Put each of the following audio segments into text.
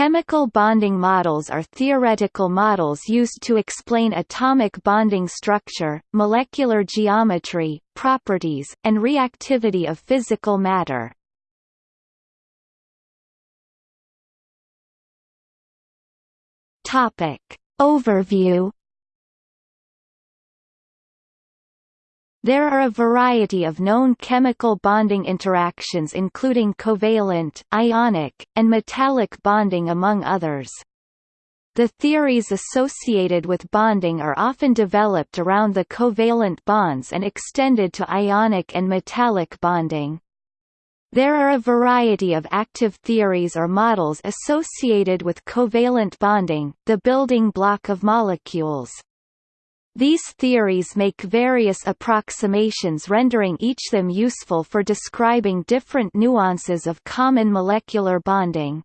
Chemical bonding models are theoretical models used to explain atomic bonding structure, molecular geometry, properties, and reactivity of physical matter. Topic. Overview There are a variety of known chemical bonding interactions including covalent, ionic, and metallic bonding among others. The theories associated with bonding are often developed around the covalent bonds and extended to ionic and metallic bonding. There are a variety of active theories or models associated with covalent bonding, the building block of molecules. These theories make various approximations rendering each them useful for describing different nuances of common molecular bonding.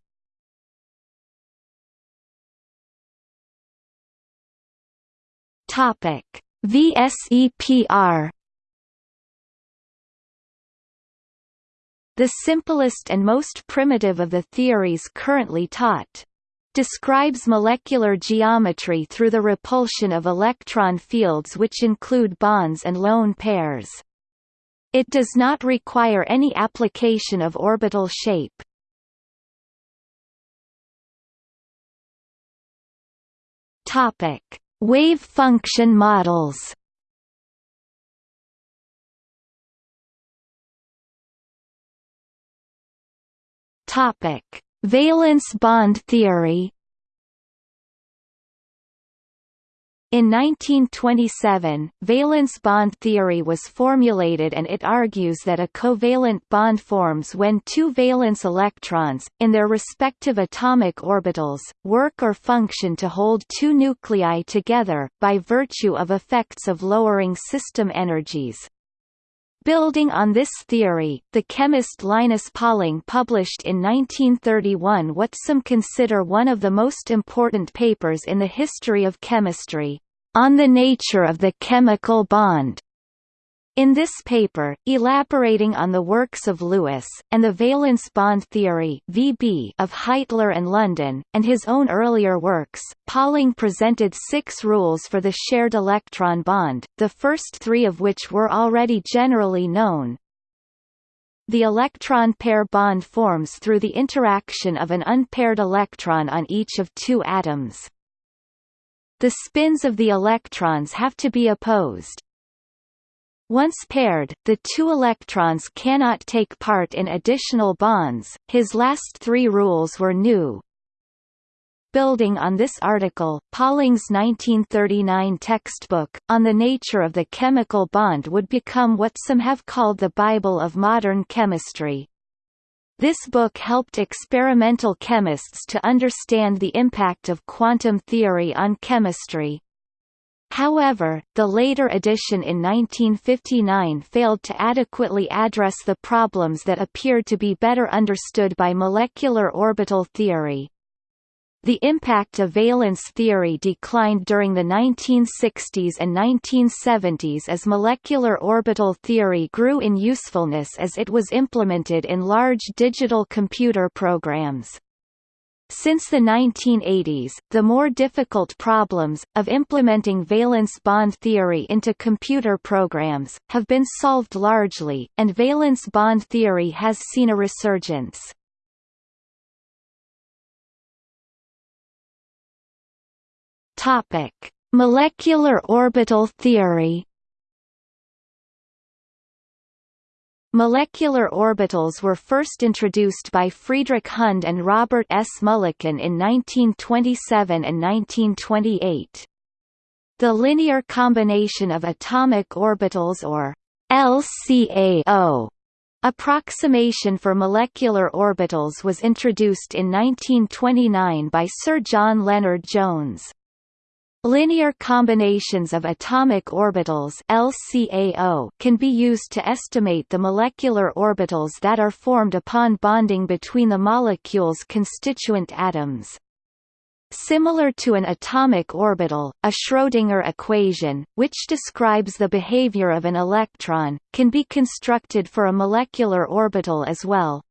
Topic: VSEPR The simplest and most primitive of the theories currently taught, describes molecular geometry through the repulsion of electron fields which include bonds and lone pairs. It does not require any application of orbital shape. Topic: Wave function models. Topic: Valence bond theory In 1927, valence bond theory was formulated and it argues that a covalent bond forms when two valence electrons, in their respective atomic orbitals, work or function to hold two nuclei together, by virtue of effects of lowering system energies. Building on this theory, the chemist Linus Pauling published in 1931 what some consider one of the most important papers in the history of chemistry, On the Nature of the Chemical Bond. In this paper, elaborating on the works of Lewis, and the valence bond theory VB of Heitler and London, and his own earlier works, Pauling presented six rules for the shared electron bond, the first three of which were already generally known. The electron pair bond forms through the interaction of an unpaired electron on each of two atoms. The spins of the electrons have to be opposed, once paired, the two electrons cannot take part in additional bonds. His last three rules were new. Building on this article, Pauling's 1939 textbook, On the Nature of the Chemical Bond would become what some have called the Bible of modern chemistry. This book helped experimental chemists to understand the impact of quantum theory on chemistry. However, the later edition in 1959 failed to adequately address the problems that appeared to be better understood by molecular orbital theory. The impact of valence theory declined during the 1960s and 1970s as molecular orbital theory grew in usefulness as it was implemented in large digital computer programs. Since the 1980s, the more difficult problems, of implementing valence bond theory into computer programs, have been solved largely, and valence bond theory has seen a resurgence. Topic: Molecular orbital theory Molecular orbitals were first introduced by Friedrich Hund and Robert S. Mulliken in 1927 and 1928. The linear combination of atomic orbitals or LCAO approximation for molecular orbitals was introduced in 1929 by Sir John Lennard-Jones. Linear combinations of atomic orbitals LCAO can be used to estimate the molecular orbitals that are formed upon bonding between the molecule's constituent atoms. Similar to an atomic orbital, a Schrödinger equation, which describes the behavior of an electron, can be constructed for a molecular orbital as well.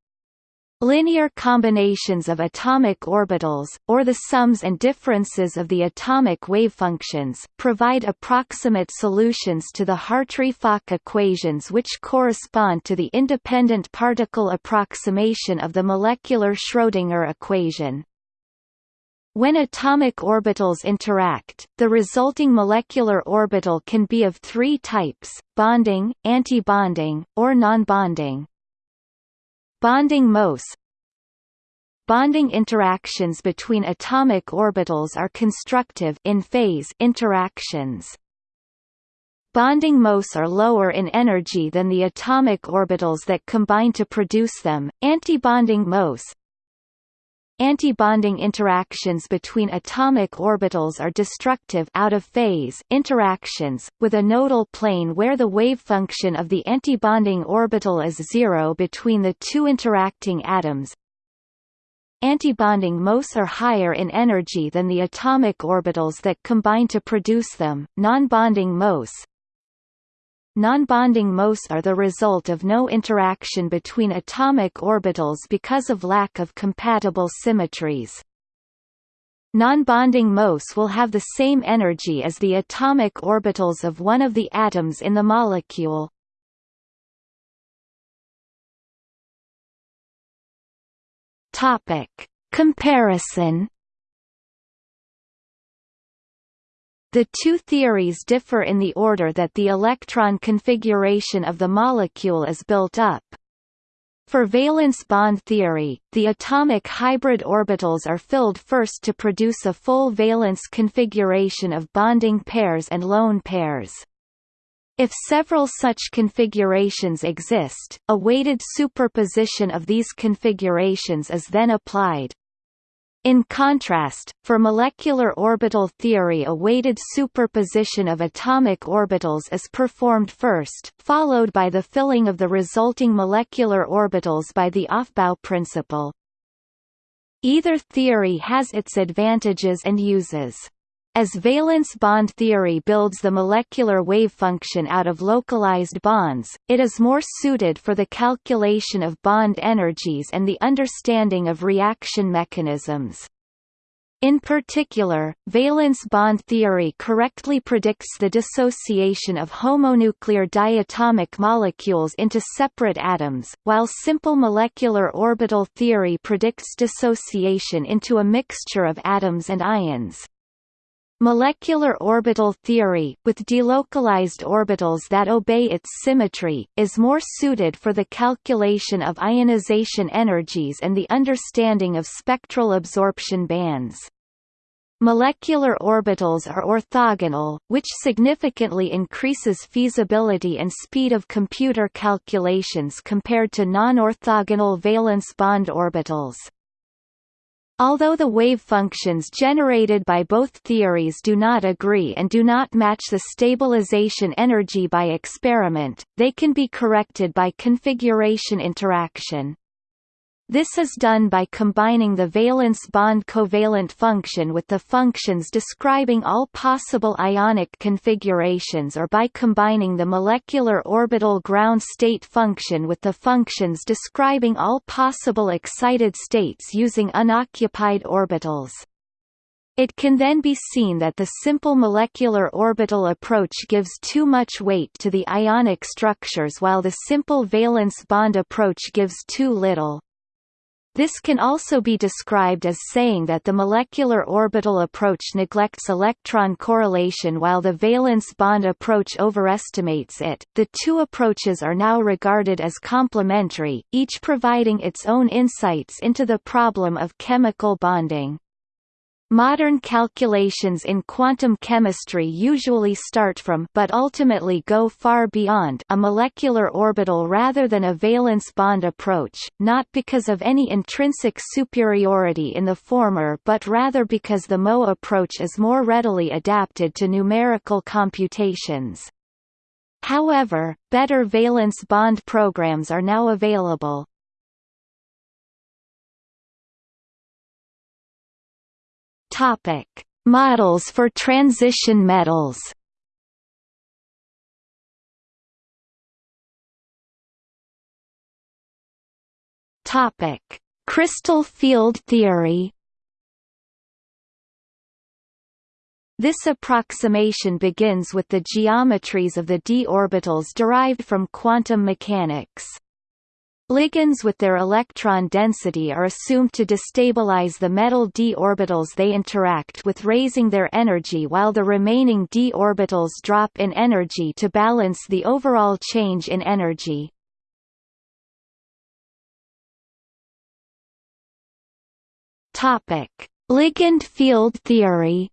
Linear combinations of atomic orbitals, or the sums and differences of the atomic wavefunctions, provide approximate solutions to the Hartree-Fock equations which correspond to the independent particle approximation of the molecular Schrödinger equation. When atomic orbitals interact, the resulting molecular orbital can be of three types, bonding, antibonding, or non-bonding. Bonding MOS Bonding interactions between atomic orbitals are constructive in phase interactions. Bonding MOS are lower in energy than the atomic orbitals that combine to produce them. Antibonding MOS Antibonding interactions between atomic orbitals are destructive out-of-phase interactions, with a nodal plane where the wave function of the antibonding orbital is zero between the two interacting atoms. Antibonding MOS are higher in energy than the atomic orbitals that combine to produce them. Non-bonding MOS Non-bonding MOS are the result of no interaction between atomic orbitals because of lack of compatible symmetries. Non-bonding MOS will have the same energy as the atomic orbitals of one of the atoms in the molecule. Topic: Comparison The two theories differ in the order that the electron configuration of the molecule is built up. For valence bond theory, the atomic hybrid orbitals are filled first to produce a full valence configuration of bonding pairs and lone pairs. If several such configurations exist, a weighted superposition of these configurations is then applied, in contrast, for molecular orbital theory a weighted superposition of atomic orbitals is performed first, followed by the filling of the resulting molecular orbitals by the Aufbau principle. Either theory has its advantages and uses. As valence bond theory builds the molecular wave function out of localized bonds, it is more suited for the calculation of bond energies and the understanding of reaction mechanisms. In particular, valence bond theory correctly predicts the dissociation of homonuclear diatomic molecules into separate atoms, while simple molecular orbital theory predicts dissociation into a mixture of atoms and ions. Molecular orbital theory, with delocalized orbitals that obey its symmetry, is more suited for the calculation of ionization energies and the understanding of spectral absorption bands. Molecular orbitals are orthogonal, which significantly increases feasibility and speed of computer calculations compared to non-orthogonal valence bond orbitals. Although the wave functions generated by both theories do not agree and do not match the stabilization energy by experiment, they can be corrected by configuration interaction. This is done by combining the valence bond covalent function with the functions describing all possible ionic configurations or by combining the molecular orbital ground state function with the functions describing all possible excited states using unoccupied orbitals. It can then be seen that the simple molecular orbital approach gives too much weight to the ionic structures while the simple valence bond approach gives too little. This can also be described as saying that the molecular orbital approach neglects electron correlation while the valence bond approach overestimates it. The two approaches are now regarded as complementary, each providing its own insights into the problem of chemical bonding. Modern calculations in quantum chemistry usually start from but ultimately go far beyond a molecular orbital rather than a valence bond approach, not because of any intrinsic superiority in the former but rather because the MO approach is more readily adapted to numerical computations. However, better valence bond programs are now available. Topic: Models for transition metals. Topic: Crystal field theory This approximation begins with the geometries of the d orbitals derived from quantum mechanics. Ligands with their electron density are assumed to destabilize the metal d orbitals they interact with raising their energy while the remaining d orbitals drop in energy to balance the overall change in energy. Ligand field theory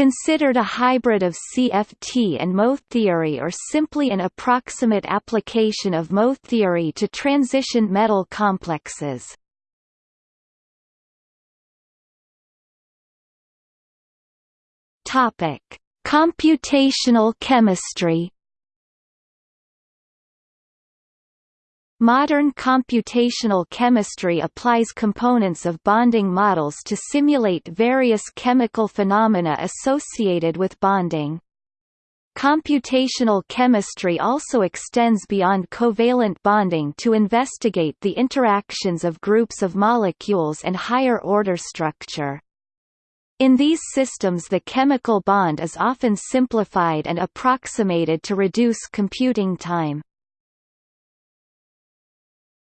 considered a hybrid of CFT and MO theory or simply an approximate application of MO theory to transition metal complexes. Computational chemistry Modern computational chemistry applies components of bonding models to simulate various chemical phenomena associated with bonding. Computational chemistry also extends beyond covalent bonding to investigate the interactions of groups of molecules and higher-order structure. In these systems the chemical bond is often simplified and approximated to reduce computing time.